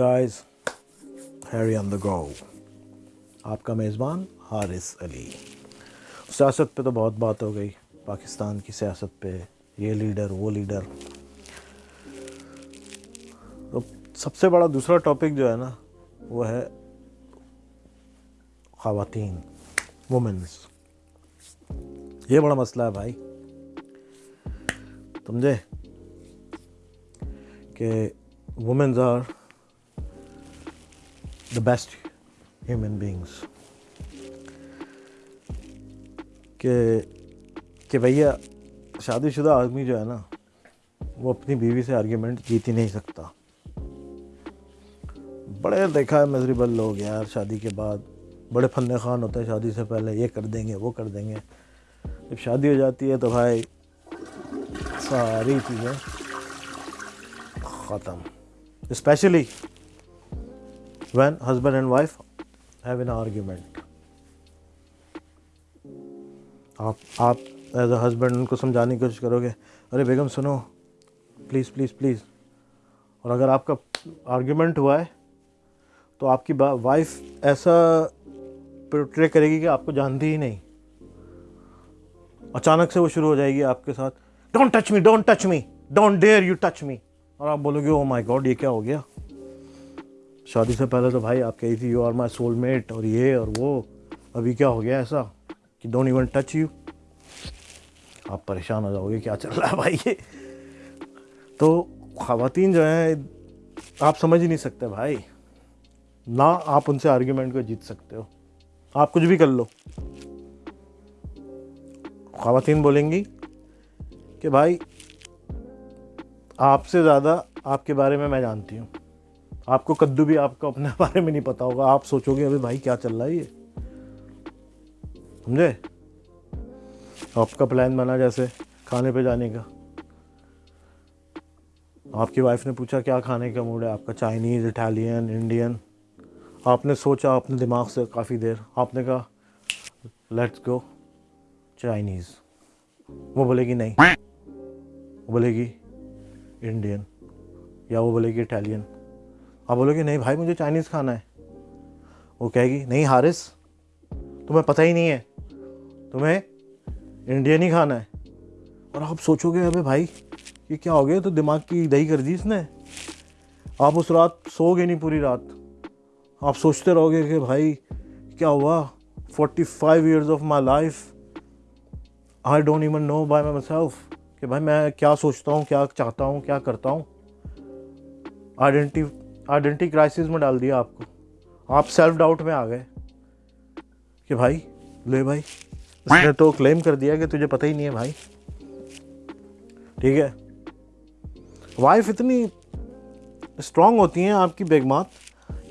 Guys Harry آن دا گو آپ کا میزبان حارث علی. سیاست پہ تو بہت بات ہو گئی. پاکستان کی سیاست پہ یہ لیڈر، وہ لیڈر. تو سب سے بڑا دوسرا ٹاپک جو ہے نا، وہ ہے خواتین وومنس یہ بڑا مسئلہ ہے بھائی. سمجھے کہ women's are the best human beings کہ کہ بھیا شادی شدہ آدمی جو ہے نا، وہ اپنی بیوی سے آرگیومنٹ جیت ہی نہیں سکتا۔ بڑے دیکھا ہے مزریبل لوگ یار، شادی کے بعد۔ بڑے فن خان ہوتے ہیں شادی سے پہلے، یہ کر دیں گے، وہ کر دیں گے۔ جب شادی ہو جاتی ہے تو بھائی ساری چیزیں ختم۔ Especially when husband and wife have an argument آپ آپ ایز اے ہسبینڈ ان کو سمجھانے کی کوشش کرو گے، ارے بیگم سنو پلیز پلیز پلیز اور اگر آپ کا آرگیومنٹ ہوا ہے، تو آپ کی وائف ایسا پروٹرے کرے گی کہ آپ کو جانتی ہی نہیں۔ اچانک سے وہ شروع ہو جائے گی آپ کے ساتھ don't touch me don't touch me don't dare you touch me اور آپ بولو گے او مائی گاڈ یہ کیا ہو گیا؟ شادی سے پہلے تو بھائی آپ کہی تھی you are my soul mate اور یہ اور وہ. ابھی کیا ہو گیا ایسا کہ ڈونٹ ایون ٹچ یو آپ پریشان ہو جاؤ گے کیا چل رہا ہے بھائی یہ؟ تو خواتین جو ہیں، آپ سمجھ ہی نہیں سکتے بھائی. نہ آپ ان سے آرگیومنٹ کو جیت سکتے ہو. آپ کچھ بھی کر لو. خواتین بولیں گی کہ بھائی آپ سے زیادہ آپ کے بارے میں میں جانتی ہوں. آپ کو کدو بھی آپ کو اپنے بارے میں نہیں پتا ہوگا۔ آپ سوچو گے، ابھی بھائی کیا چل رہا ہے یہ؟ سمجھے؟ آپ کا پلان بنا جیسے کھانے پہ جانے کا۔ آپ کی وائف نے پوچھا، کیا کھانے کا موڈ ہے؟ آپ کا چائنیز اٹالین انڈین آپ نے سوچا اپنے دماغ سے کافی دیر۔ آپ نے کہا لیٹس گو چائنیز وہ بولے گی نہیں۔ وہ بولے گی انڈین یا وہ بولے گی اٹالین آپ بولو گے نہیں بھائی مجھے چائنیز کھانا ہے۔ وہ کہے گی، نہیں حارث، تمہیں پتہ ہی نہیں ہے، تمہیں انڈین ہی کھانا ہے۔ اور آپ سوچو گے، ابھی بھائی، یہ کیا ہو گیا؟ تو دماغ کی دہی کر دی اس نے۔ آپ اس رات سو گے نہیں پوری رات۔ آپ سوچتے رہو گے کہ بھائی، کیا ہوا؟ Forty five years of my life I don't even know by myself کہ بھائی میں کیا سوچتا ہوں، کیا چاہتا ہوں، کیا کرتا ہوں۔ آئیڈینٹی آئیڈینٹی کرائسس میں ڈال دیا آپ کو۔ آپ سیلف ڈاؤٹ میں آ گئے کہ بھائی، لے بھائی، اس نے تو کلیم کر دیا کہ تجھے پتہ ہی نہیں ہے بھائی۔ ٹھیک ہے۔ وائف اتنی اسٹرانگ ہوتی ہیں آپ کی بیگمات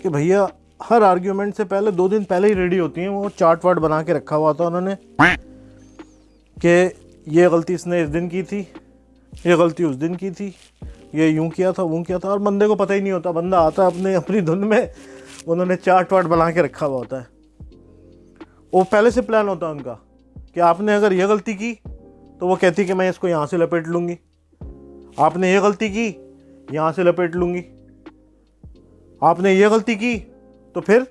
کہ بھیا، ہر آرگیومنٹ سے پہلے، دو دن پہلے ہی ریڈی ہوتی ہیں۔ وہ چارٹ واٹ بنا کے رکھا ہوا تھا انہوں نے کہ یہ غلطی اس نے اس دن کی تھی، یہ غلطی اس دن کی تھی۔ یہ یوں کیا تھا، وہ کیا تھا، اور بندے کو پتہ ہی نہیں ہوتا، بندہ آتا ہے اپنے، اپنی دھن میں، انہوں نے چارٹ واٹ بنا کے رکھا ہوا ہوتا ہے۔ وہ پہلے سے پلان ہوتا ہے ان کا کہ آپ نے اگر یہ غلطی کی تو وہ کہتی کہ میں اس کو یہاں سے لپیٹ لوں گی۔ آپ نے یہ غلطی کی، یہاں سے لپیٹ لوں گی۔ آپ نے یہ غلطی کی تو پھر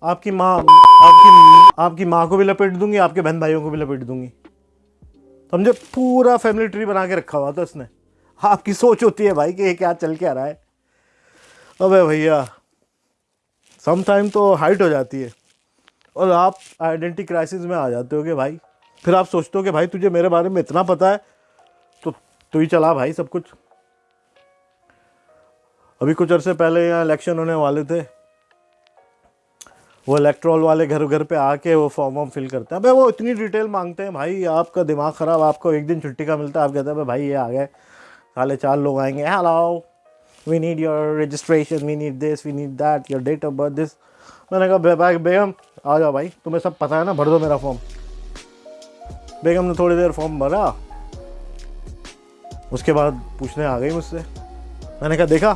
آپ کی ماں، آپ کی آپ کی ماں کو بھی لپیٹ دوں گی، آپ کے بہن بھائیوں کو بھی لپیٹ دوں گی۔ سمجھے؟ پورا فیملی ٹری بنا کے رکھا ہوا تھا اس نے۔ آپ کی سوچ ہوتی ہے بھائی کہ یہ کیا چل کے آ رہا ہے۔ ابے بھیا سم ٹائم تو ہائٹ ہو جاتی ہے۔ اور آپ آئیڈینٹی کرائسس میں آ جاتے ہو کہ بھائی، پھر آپ سوچتے ہو کہ بھائی تجھے میرے بارے میں اتنا پتہ ہے، تو تو ہی چلا بھائی سب کچھ۔ ابھی کچھ عرصے پہلے یہاں الیکشن ہونے والے تھے۔ وہ الیکٹرول والے گھر گھر پہ آ کے وہ فارم وارم فل کرتے ہیں۔ بھائی وہ اتنی ڈیٹیل مانگتے ہیں، بھائی آپ کا دماغ خراب، آپ کو ایک دن چھٹی کا ملتا ہے، آپ کہتے ہیں بھائی یہ آ گئے سالے چار لوگ آئیں گے hello we need your registration we need this we need that your date of birth دس میں نے کہا بیگم، آ جاؤ بھائی، تمہیں سب پتہ ہے نا، بھر دو میرا فارم بیگم نے تھوڑی دیر فارم بھرا، اس کے بعد پوچھنے آ گئی مجھ سے۔ میں نے کہا، دیکھا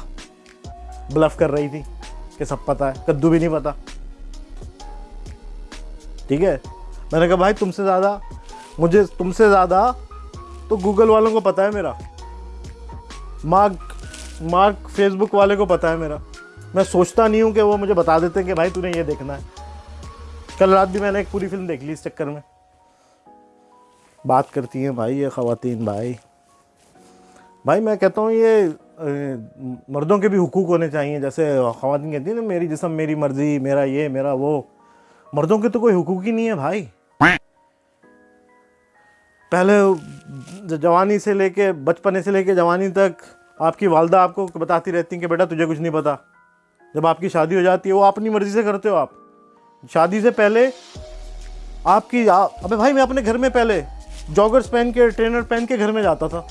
بلف کر رہی تھی کہ سب پتہ ہے، کدو بھی نہیں پتہ۔ ٹھیک ہے؟ میں نے کہا، بھائی، تم سے زیادہ، مجھے تم سے زیادہ تو گوگل والوں کو پتہ ہے میرا۔ مارک مارک فیس بک والے کو پتہ ہے میرا۔ میں سوچتا نہیں ہوں کہ وہ مجھے بتا دیتے ہیں کہ بھائی تو نے یہ دیکھنا ہے۔ کل رات بھی میں نے ایک پوری فلم دیکھ لی اس چکر میں۔ بات کرتی ہیں بھائی یہ خواتین بھائی۔ بھائی میں کہتا ہوں یہ مردوں کے بھی حقوق ہونے چاہیے۔ جیسے خواتین کہتی ہیں نا میری جسم میری مرضی میرا یہ میرا وہ۔ مردوں کے تو کوئی حقوق ہی نہیں ہے بھائی۔ پہلے جوانی سے لے کے بچپنے سے لے کے جوانی تک آپ کی والدہ آپ کو بتاتی رہتی ہیں کہ بیٹا تجھے کچھ نہیں پتا۔ جب آپ کی شادی ہو جاتی ہے، وہ اپنی مرضی سے کرتے ہو آپ۔ شادی سے پہلے آپ کی ابے بھائی میں اپنے گھر میں پہلے جاگرس پہن کے، ٹرینر پہن کے گھر میں جاتا تھا۔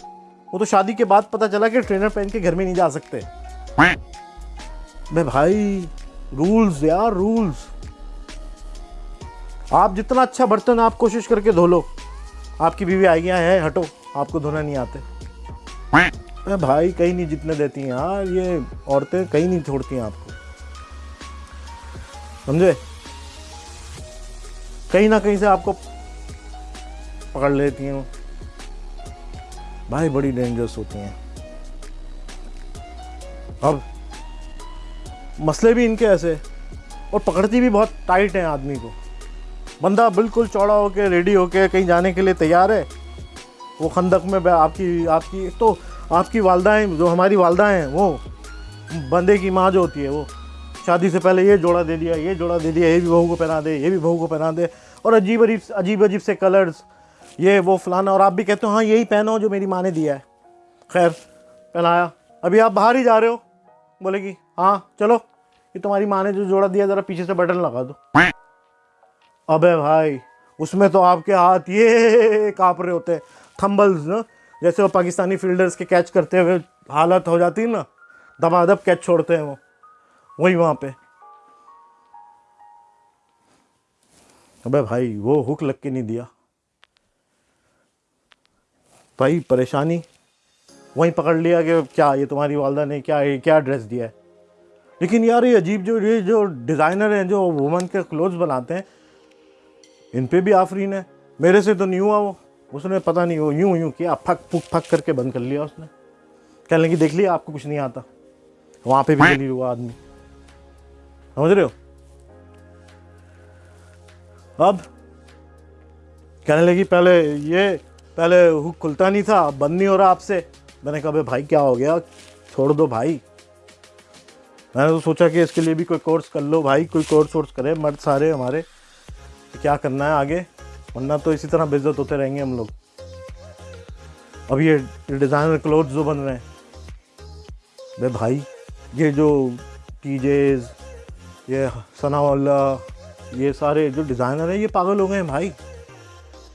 وہ تو شادی کے بعد پتا چلا کہ ٹرینر پہن کے گھر میں نہیں جا سکتے۔ بے بھائی، رولز یار، رولز۔ آپ جتنا اچھا برتن آپ کوشش کر کے دھو لو۔ آپ کی بیوی آئی ہے، ہٹو، آپ کو دھونا نہیں آتے۔ بھائی، کہیں نہیں جتنے دیتی ہیں۔ یار یہ عورتیں کہیں نہیں چھوڑتی ہیں آپ کو۔ سمجھے؟ کہیں نہ کہیں سے آپ کو پکڑ لیتی ہیں۔ بھائی، بڑی ڈینجرس ہوتی ہیں۔ اب مسئلے بھی ان کے ایسے اور پکڑتی بھی بہت ٹائٹ ہیں آدمی کو۔ بندہ بالکل چوڑا ہو کے ریڈی ہو کے کہیں جانے کے لیے تیار ہے، وہ خندق میں آپ کی آپ کی تو آپ کی والدائیں جو ہماری والدہ ہیں، وہ بندے کی ماں جو ہوتی ہے، وہ شادی سے پہلے یہ جوڑا دے دیا، یہ جوڑا دے دیا، یہ بھی بہو کو پہنا دے، یہ بھی بہو کو پہنا دے، اور عجیب عجیب عجیب عجیب سے کلرز یہ وہ فلانا، اور آپ بھی کہتے ہو ہاں یہی پہنو جو میری ماں نے دیا ہے۔ خیر، پہنایا۔ ابھی آپ باہر ہی جا رہے ہو؟ بولے گی ہاں چلو، یہ تمہاری ماں نے جو جوڑا دیا، ذرا پیچھے سے بٹن لگا دو۔ ابے بھائی، اس میں تو آپ کے ہاتھ یہ کاپ رہے ہوتے تھمبلز نا؟ جیسے وہ پاکستانی فیلڈرز کے کیچ کرتے ہوئے حالت ہو جاتی نا دبا دب کیچ چھوڑتے ہیں وہ۔ وہی وہاں پہ۔ ابے بھائی، وہ ہک لگ کے نہیں دیا۔ بھائی، پریشانی۔ وہیں پکڑ لیا کہ کیا یہ تمہاری والدہ نے کیا یہ کیا ڈریس دیا ہے۔ لیکن یار، یہ عجیب جو یہ جو ڈیزائنر ہیں، جو وومن کے کلوتھس بناتے ہیں ان پہ بھی آفرین ہے۔ میرے سے تو نہیں ہوا وہ۔ اس نے پتہ نہیں وہ یوں یوں کیا، پھک پھک پھک کر کے بند کر لیا اس نے۔ کہنے لگی، دیکھ لیا آپ کو کچھ نہیں آتا۔ وہاں پہ بھی گلی ہوا آدمی۔ سمجھ رہے ہو؟ اب کہنے لگی، پہلے یہ، پہلے ہک کھلتا نہیں تھا بند نہیں ہو رہا آپ سے۔ میں نے کہا بھائی کیا ہو گیا؟ چھوڑ دو بھائی۔ میں نے تو سوچا کہ اس کے لیے بھی کوئی کورس کر لو بھائی، کوئی کورس وورس کرے، مرد سارے ہمارے۔ کیا کرنا ہے آگے؟ ورنہ تو اسی طرح بےزت ہوتے رہیں گے ہم لوگ۔ اب یہ ڈیزائنر کلوتھ جو بن رہے ہیں۔ بے بھائی، یہ جو ٹی جیز، یہ ثناء اللہ یہ سارے جو ڈیزائنر ہیں، یہ پاگل ہو گئے ہیں بھائی۔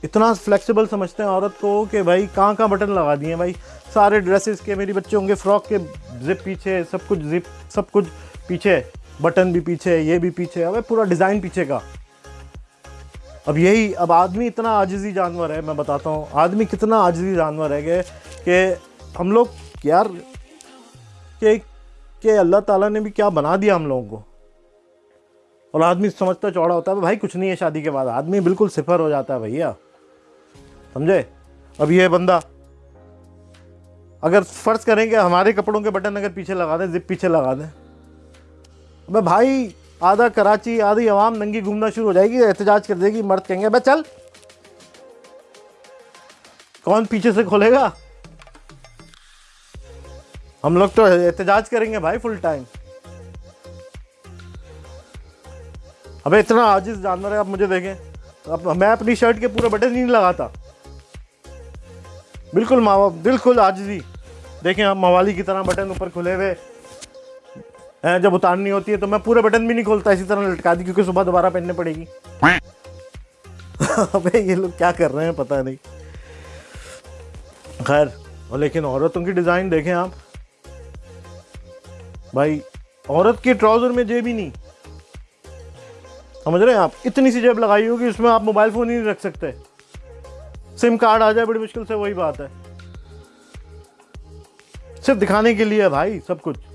اتنا فلیکسیبل سمجھتے ہیں عورت کو کہ بھائی، کہاں کہاں بٹن لگا دیے بھائی؟ سارے ڈریسز کے میری بچے ہوں گے فراک کے زپ پیچھے، سب کچھ زپ سب کچھ پیچھے بٹن بھی پیچھے، یہ بھی پیچھے۔ اب پورا ڈیزائن پیچھے کا۔ اب یہی، اب آدمی اتنا عاجزی جانور ہے، میں بتاتا ہوں، آدمی کتنا عاجزی جانور ہے کہ ہم لوگ یار، کہ کہ اللہ تعالیٰ نے بھی کیا بنا دیا ہم لوگوں کو۔ اور آدمی سمجھتا چوڑا ہوتا ہے بھائی کچھ نہیں ہے شادی کے بعد، آدمی بالکل صفر ہو جاتا ہے بھیا۔ سمجھے؟ اب یہ بندہ، اگر فرض کریں کہ ہمارے کپڑوں کے بٹن اگر پیچھے لگا دیں، زپ پیچھے لگا دیں۔ ابے بھائی آدھا کراچی، آدھی عوام ننگی گھومنا شروع ہو جائے گی، احتجاج کر دے گی، مرد کہیں گے بھائی چل۔ کون پیچھے سے کھولے گا؟ ہم لوگ تو احتجاج کریں گے بھائی فل ٹائم ابھی اتنا عاجز جانور ہے آپ مجھے دیکھیں۔ میں اپنی شرٹ کے پورے بٹن نہیں لگاتا۔ بالکل بالکل آجزی دیکھیں آپ موالی کی طرح بٹن اوپر کھلے ہوئے۔ جب اتارنی ہوتی ہے تو میں پورے بٹن بھی نہیں کھولتا اسی طرح لٹکا دی، کیونکہ صبح دوبارہ پہننے پڑے گی۔ یہ لوگ کیا کر رہے ہیں پتہ نہیں۔ خیر لیکن عورتوں کی ڈیزائن دیکھیں آپ۔ بھائی، عورت کے ٹراؤزر میں جیب ہی نہیں۔ سمجھ رہے ہیں آپ؟ اتنی سی جیب لگائی ہوگی، اس میں آپ موبائل فون ہی نہیں رکھ سکتے۔ سم کارڈ آ جائے، بڑی مشکل سے وہی بات ہے۔ صرف دکھانے کے لیے بھائی، سب کچھ۔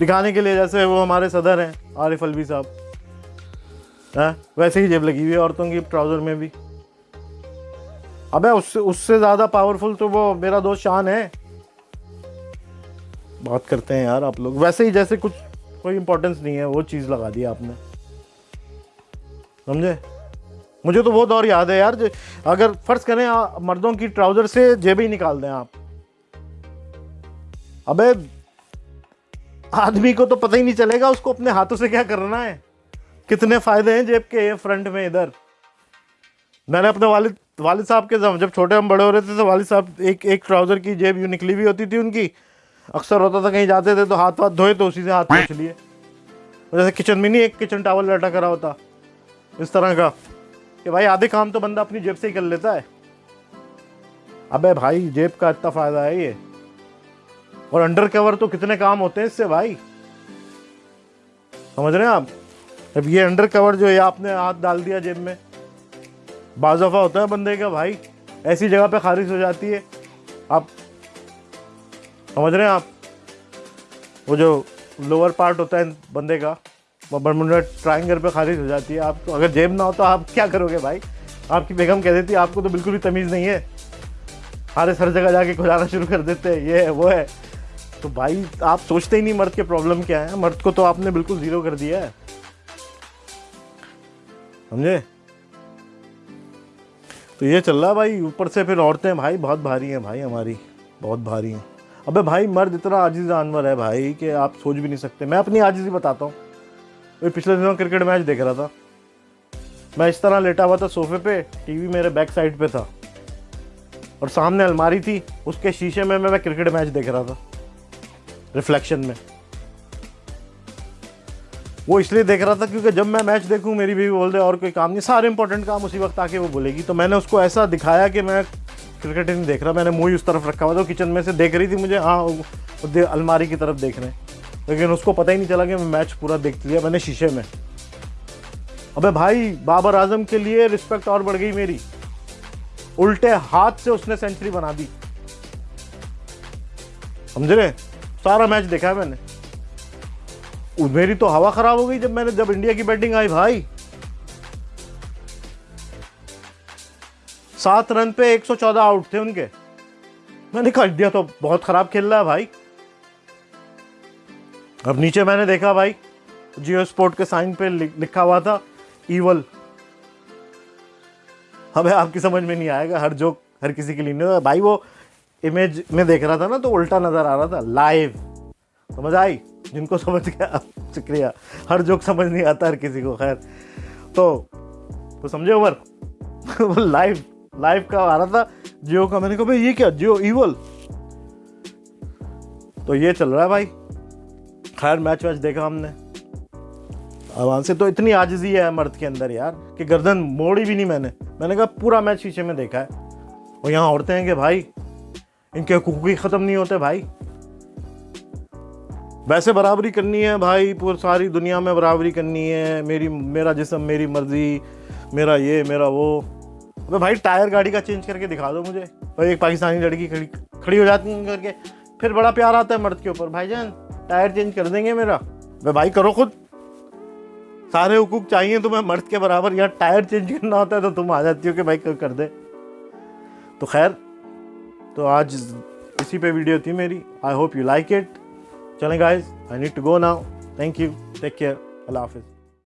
دکھانے کے لیے جیسے وہ ہمارے صدر ہیں، عارف الوی صاحب۔ ہاں، ویسے ہی جیب لگی ہوئی ہے عورتوں کی ٹراؤزر میں بھی۔ ابے اس سے اس سے زیادہ پاورفل تو وہ میرا دوست شان ہے۔ بات کرتے ہیں یار آپ لوگ۔ ویسے ہی جیسے کچھ کوئی امپورٹنس نہیں ہے، وہ چیز لگا دی آپ نے۔ سمجھے؟ مجھے تو وہ دور یاد ہے یار اگر فرض کریں مردوں کی ٹراؤزر سے جیب ہی نکال دیں آپ۔ ابے آدمی کو تو پتہ ہی نہیں چلے گا اس کو اپنے ہاتھوں سے کیا کرنا ہے؟ کتنے فائدے ہیں جیب کے فرنٹ میں ادھر۔ میں نے اپنے والد والد صاحب کے جب چھوٹے ہم بڑے ہو رہے تھے تو والد صاحب ایک ایک ٹراؤزر کی جیب یوں نکلی ہوئی ہوتی تھی ان کی۔ اکثر ہوتا تھا کہیں جاتے تھے تو ہاتھ واتھ دھوئے تو اسی سے ہاتھ پوچھ لیے۔ جیسے کچن میں نہیں ایک کچن ٹاول لٹا کرا ہوتا۔ اس طرح کا۔ کہ بھائی آدھے کام تو بندہ اپنی جیب سے ہی کر لیتا ہے۔ ابے بھائی جیب کا اتنا فائدہ ہے یہ۔ اور انڈر کور تو کتنے کام ہوتے ہیں اس سے بھائی؟ سمجھ رہے ہیں آپ؟ اب یہ انڈر کور جو ہے آپ نے ہاتھ ڈال دیا جیب میں۔ بعض دفعہ ہوتا ہے بندے کا، بھائی، ایسی جگہ پہ خارج ہو جاتی ہے۔ آپ سمجھ رہے ہیں آپ؟ وہ جو لوور پارٹ ہوتا ہے بندے کا برمنڈا ٹرائنگر پہ خارج ہو جاتی ہے۔ آپ کو اگر جیب نہ ہو تو آپ کیا کرو گے بھائی؟ آپ کی بیگم کہہ دیتی آپ کو تو بالکل بھی تمیز نہیں ہے۔ ہر ہر جگہ جا کے کھلانا شروع کر دیتے ہیں۔ یہ ہے، وہ ہے۔ تو بھائی، آپ سوچتے ہی نہیں مرد کے پرابلم کیا ہے مرد کو تو آپ نے بالکل زیرو کر دیا ہے۔ سمجھے؟ تو یہ چل رہا بھائی، اوپر سے پھر عورتیں، بھائی، بہت بھاری ہیں بھائی ہماری۔ بہت بھاری ہیں۔ ابے بھائی، مرد اتنا عاجز جانور ہے بھائی کہ آپ سوچ بھی نہیں سکتے۔ میں اپنی عاجزی بتاتا ہوں۔ پچھلے دنوں کرکٹ میچ دیکھ رہا تھا۔ میں اس طرح لیٹا ہوا تھا صوفے پہ، ٹی وی میرے بیک سائڈ پہ تھا۔ اور سامنے الماری تھی، اس کے شیشے میں میں کرکٹ میچ دیکھ رہا تھا۔ ریفلیکشن میں۔ وہ اس لیے دیکھ رہا تھا کیونکہ جب میں میچ دیکھوں، میری بھی بول دے اور کوئی کام نہیں، سارے امپورٹنٹ کام اسی وقت آ کے وہ بولے گی۔ تو میں نے اس کو ایسا دکھایا کہ میں کرکٹ نہیں دیکھ رہا، میں نے منہ اس طرف رکھا ہوا تھا کچن میں سے دیکھ رہی تھی مجھے۔ ہاں الماری کی طرف دیکھ رہے ہیں۔ لیکن اس کو پتہ ہی نہیں چلا کہ میں میچ پورا دیکھ لیا میں نے شیشے میں۔ ابے بھائی، بابر اعظم کے لیے رسپیکٹ اور بڑھ گئی میری۔ الٹے ہاتھ سے اس نے سینچری بنا دی۔ سمجھ رہے سارا میچ دیکھا ہے میں نے۔ میری تو ہوا خراب ہو گئی جب میں نے جب انڈیا کی بیٹنگ آئی، بھائی۔ سات رن پہ ایک سو چودہ آؤٹ تھے ان کے۔ میں نے کہا انڈیا تو بہت خراب کھیل رہا ہے بھائی۔ اب نیچے میں نے دیکھا بھائی جیو اسپورٹ کے سائن پہ لکھا ہوا تھا ایول ہمیں آپ کی سمجھ میں نہیں آئے گا، ہر جوک ہر کسی کے لیے نہیں بھائی، وہ امیج میں دیکھ رہا تھا نا تو الٹا نظر آ رہا تھا لائیو سمجھ آئی، جن کو سمجھ گیا۔ شکریہ۔ ہر جوک سمجھ نہیں آتا ہر کسی کو، خیر۔ تو تو سمجھے عمر؟ وہ لائیو لائیو کا آ رہا تھا۔ جیو کا میں نے کہا، بھائی، یہ کیا؟ جیو ایول تو یہ چل رہا ہے بھائی۔ خیر میچ ویچ دیکھا ہم نے۔ آرام سے تو اتنی آجزی ہے مرد کے اندر یار کہ گردن موڑی بھی نہیں میں نے۔ میں نے کہا، پورا میچ شیشے میں دیکھا ہے۔ اور یہاں عورتیں ہیں کہ بھائی ان کے حقوق ہی ختم نہیں ہوتے بھائی۔ ویسے برابری کرنی ہے بھائی، پور ساری دنیا میں برابری کرنی ہے۔ میری، میرا جسم، میری مرضی، میرا یہ، میرا وہ۔ بھائی ٹائر گاڑی کا چینج کر کے دکھا دو مجھے۔ ایک پاکستانی لڑکی کھڑی ہو جاتی ہیں کر کے۔ پھر بڑا پیار آتا ہے مرد کے اوپر۔ بھائی جان، ٹائر چینج کر دیں گے میرا۔ بھائی بھائی کرو خود۔ سارے حقوق چاہیے تمہیں مرد کے برابر۔ یا ٹائر چینج کرنا ہوتا ہے تو تم آ جاتی ہو کہ بھائی کر دے تو خیر تو آج اسی پہ ویڈیو تھی میری۔ I hope you like it چلیں guys I need to go now thank you take care اللہ حافظ۔